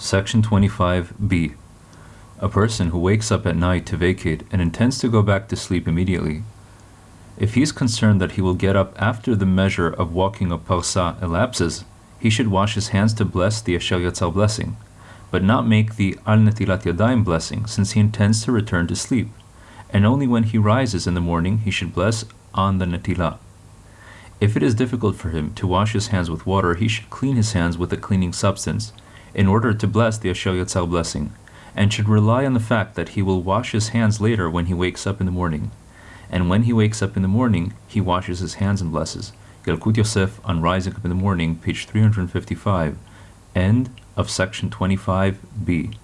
Section 25b. A person who wakes up at night to vacate and intends to go back to sleep immediately. If he is concerned that he will get up after the measure of walking of parsa elapses, he should wash his hands to bless the Asher Yatzar blessing, but not make the Al Netilat Yadayim blessing since he intends to return to sleep, and only when he rises in the morning he should bless on the Netilah. If it is difficult for him to wash his hands with water, he should clean his hands with a cleaning substance in order to bless the Asher Yatzar blessing, and should rely on the fact that he will wash his hands later when he wakes up in the morning. And when he wakes up in the morning, he washes his hands and blesses. Yalkut Yosef on Rising Up in the Morning, page 355, end of section 25b.